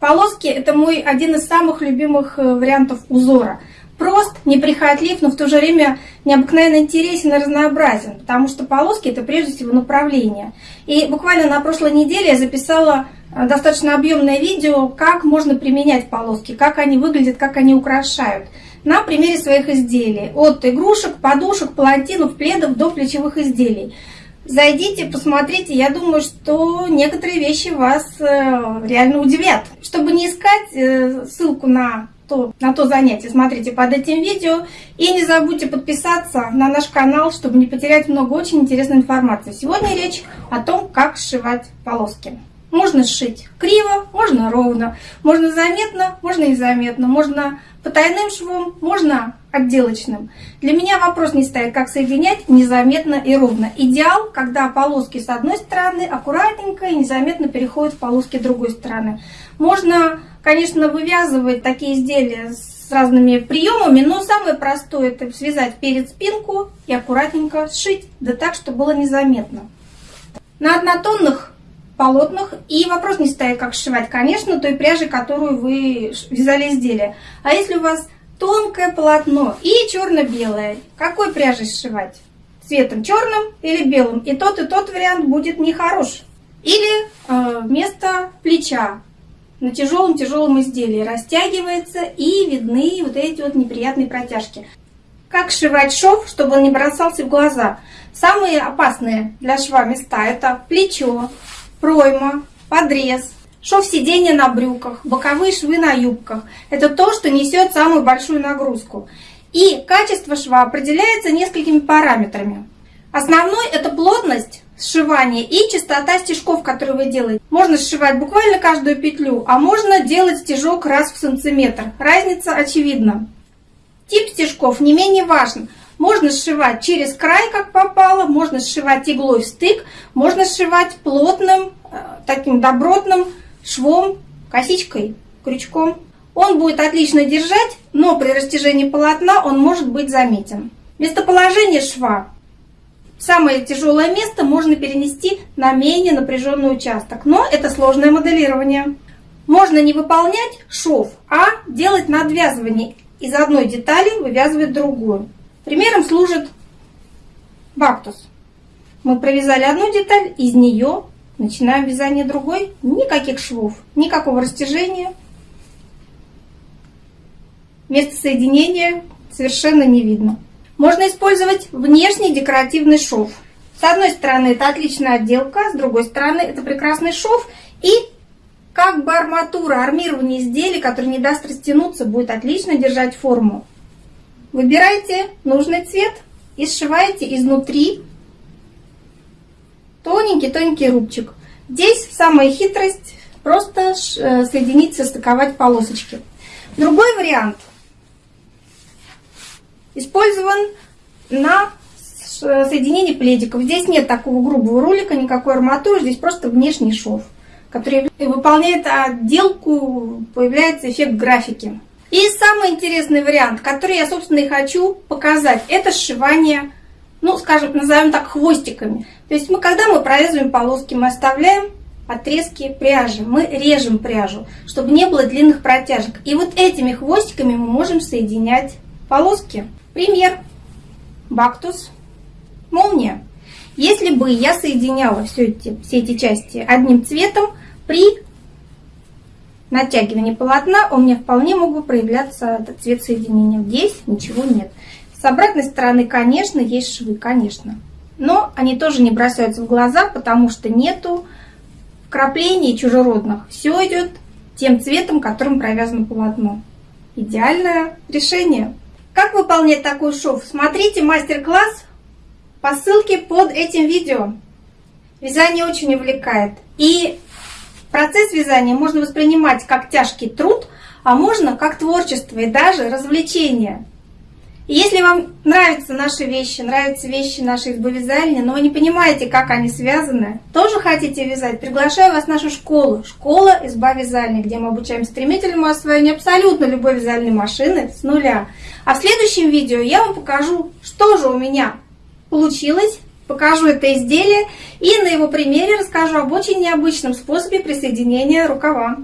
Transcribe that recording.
Полоски – это мой один из самых любимых э, вариантов узора. Прост, неприхотлив, но в то же время необыкновенно интересен и разнообразен, потому что полоски – это прежде всего направление. И буквально на прошлой неделе я записала э, достаточно объемное видео, как можно применять полоски, как они выглядят, как они украшают на примере своих изделий. От игрушек, подушек, палантинов, пледов до плечевых изделий. Зайдите, посмотрите, я думаю, что некоторые вещи вас э, реально удивят. Чтобы не искать э, ссылку на то, на то занятие, смотрите под этим видео. И не забудьте подписаться на наш канал, чтобы не потерять много очень интересной информации. Сегодня речь о том, как сшивать полоски. Можно сшить криво, можно ровно, можно заметно, можно незаметно, можно потайным швом, можно отделочным. Для меня вопрос не стоит, как соединять незаметно и ровно. Идеал, когда полоски с одной стороны аккуратненько и незаметно переходят в полоски другой стороны. Можно, конечно, вывязывать такие изделия с разными приемами, но самое простое это связать перед спинку и аккуратненько сшить, да так, чтобы было незаметно. На однотонных полотнах. И вопрос не стоит, как сшивать, конечно, той пряжи, которую вы вязали изделие. А если у вас тонкое полотно и черно-белое, какой пряжей сшивать? Цветом черным или белым? И тот, и тот вариант будет нехорош. Или э, вместо плеча на тяжелом-тяжелом изделии растягивается и видны вот эти вот неприятные протяжки. Как сшивать шов, чтобы он не бросался в глаза? Самые опасные для шва места это плечо, пройма, подрез, шов сиденья на брюках, боковые швы на юбках. Это то, что несет самую большую нагрузку. И качество шва определяется несколькими параметрами. Основной это плотность сшивания и частота стежков, которые вы делаете. Можно сшивать буквально каждую петлю, а можно делать стежок раз в сантиметр. Разница очевидна. Тип стежков не менее важен. Можно сшивать через край, как попало, можно сшивать иглой в стык, можно сшивать плотным, э, таким добротным швом, косичкой, крючком. Он будет отлично держать, но при растяжении полотна он может быть заметен. Местоположение шва. Самое тяжелое место можно перенести на менее напряженный участок, но это сложное моделирование. Можно не выполнять шов, а делать надвязывание. Из одной детали вывязывать другую. Примером служит бактус. Мы провязали одну деталь, из нее начинаем вязание другой. Никаких швов, никакого растяжения. Место соединения совершенно не видно. Можно использовать внешний декоративный шов. С одной стороны это отличная отделка, с другой стороны это прекрасный шов и как бы арматура, армирование изделий, который не даст растянуться, будет отлично держать форму. Выбирайте нужный цвет и сшиваете изнутри тоненький-тоненький рубчик. Здесь самая хитрость просто э, соединить, состыковать полосочки. Другой вариант использован на соединении пледиков. Здесь нет такого грубого ролика, никакой арматуры, здесь просто внешний шов, который выполняет отделку, появляется эффект графики. И самый интересный вариант, который я, собственно, и хочу показать, это сшивание, ну, скажем, назовем так, хвостиками. То есть мы, когда мы провязываем полоски, мы оставляем отрезки пряжи, мы режем пряжу, чтобы не было длинных протяжек. И вот этими хвостиками мы можем соединять полоски. Пример. Бактус, молния. Если бы я соединяла все эти, все эти части одним цветом, при натягивания полотна у меня вполне мог бы проявляться этот цвет соединения. Здесь ничего нет. С обратной стороны, конечно, есть швы, конечно. Но они тоже не бросаются в глаза, потому что нету вкраплений чужеродных. Все идет тем цветом, которым провязано полотно. Идеальное решение. Как выполнять такой шов? Смотрите мастер-класс по ссылке под этим видео. Вязание очень увлекает. И Процесс вязания можно воспринимать как тяжкий труд, а можно как творчество и даже развлечение. Если вам нравятся наши вещи, нравятся вещи нашей избы вязальни, но вы не понимаете, как они связаны, тоже хотите вязать, приглашаю вас в нашу школу, школа изба вязальни, где мы обучаем стремительному освоению абсолютно любой вязальной машины с нуля. А в следующем видео я вам покажу, что же у меня получилось покажу это изделие и на его примере расскажу об очень необычном способе присоединения рукава.